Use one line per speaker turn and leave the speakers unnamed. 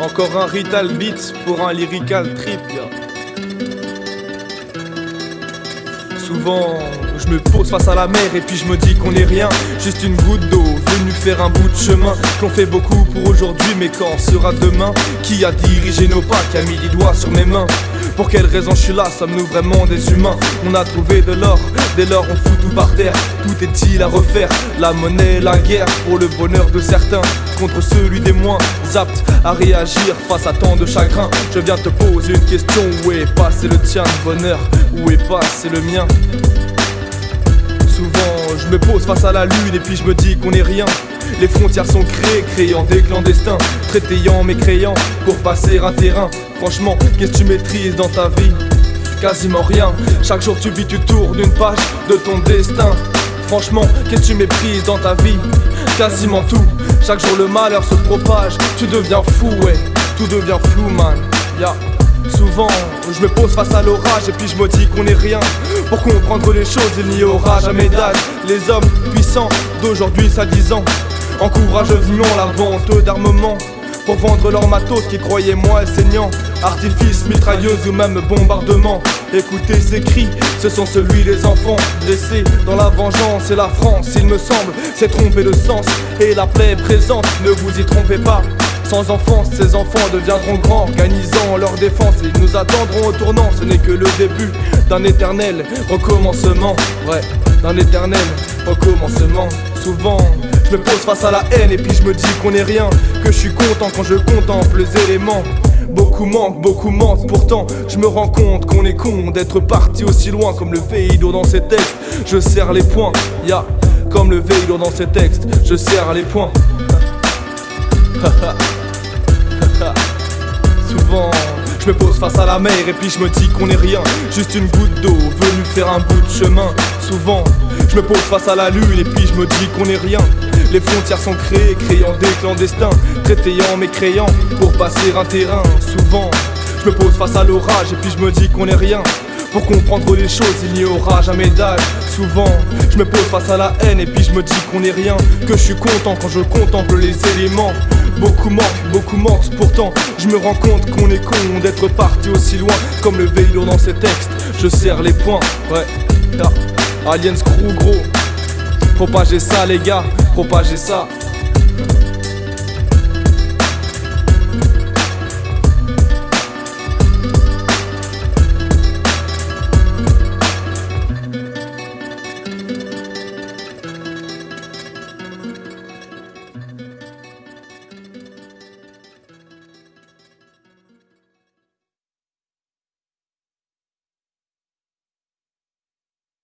Encore un rital beat pour un lyrical trip. Souvent, je me pose face à la mer et puis je me dis qu'on est rien, juste une goutte d'eau venu faire un bout de chemin. Qu'on fait beaucoup pour aujourd'hui, mais quand sera demain? Qui a dirigé nos pas, qui a mis les doigts sur mes mains? Pour quelle raison je suis là? Sommes-nous vraiment des humains? On a trouvé de l'or, dès lors on fout tout par terre. Tout est-il à refaire? La monnaie, la guerre pour le bonheur de certains Contre celui des moins aptes à réagir face à tant de chagrin Je viens te poser une question Où est passé le tien, bonheur? Où est passé le mien? Souvent je me pose face à la lune et puis je me dis qu'on est rien les frontières sont créées, créant des clandestins, traitant mécréants pour passer un terrain. Franchement, qu'est-ce que tu maîtrises dans ta vie? Quasiment rien. Chaque jour tu vis, tu tournes une page de ton destin. Franchement, qu'est-ce que tu méprises dans ta vie? Quasiment tout. Chaque jour le malheur se propage. Tu deviens fou, ouais. Tout devient flou, man. Ya. Souvent, je me pose face à l'orage et puis je me dis qu'on est rien. Pour comprendre les choses, il n'y aura jamais d'âge. Les hommes puissants d'aujourd'hui, ça ans Encourage vivement la vente d'armement pour vendre leur matos qui croyaient moins saignant. Artifice, mitrailleuse ou même bombardement. Écoutez ces cris, ce sont celui des enfants blessés dans la vengeance et la France, il me semble, c'est tromper le sens et la plaie présente. Ne vous y trompez pas. Sans enfance, ces enfants deviendront grands, organisant leur défense. Ils nous attendront au tournant, ce n'est que le début d'un éternel recommencement. Ouais, d'un éternel recommencement. Souvent, me pose face à la haine et puis je me dis qu'on est rien. Que je suis content quand je contemple les éléments. Beaucoup manquent, beaucoup mentent, pourtant je me rends compte qu'on est con d'être parti aussi loin comme le Veido dans ses textes. Je serre les poings, ya, comme le Veido dans ses textes, je serre les poings. Souvent, je me pose face à la mer et puis je me dis qu'on est rien, juste une goutte d'eau venue faire un bout de chemin. Souvent, je me pose face à la lune et puis je me dis qu'on est rien. Les frontières sont créées, créant des clandestins, traitant mécréants pour passer un terrain. Souvent, je me pose face à l'orage et puis je me dis qu'on est rien. Pour comprendre les choses, il n'y aura jamais d'âge. Souvent, je me pose face à la haine et puis je me dis qu'on est rien. Que je suis content quand je contemple les éléments. Beaucoup manquent, beaucoup mentent, pourtant je me rends compte qu'on est con d'être parti aussi loin. Comme le vélo dans ses textes, je serre les poings, ouais. Aliens crew gros, propagez ça les gars, propagez ça.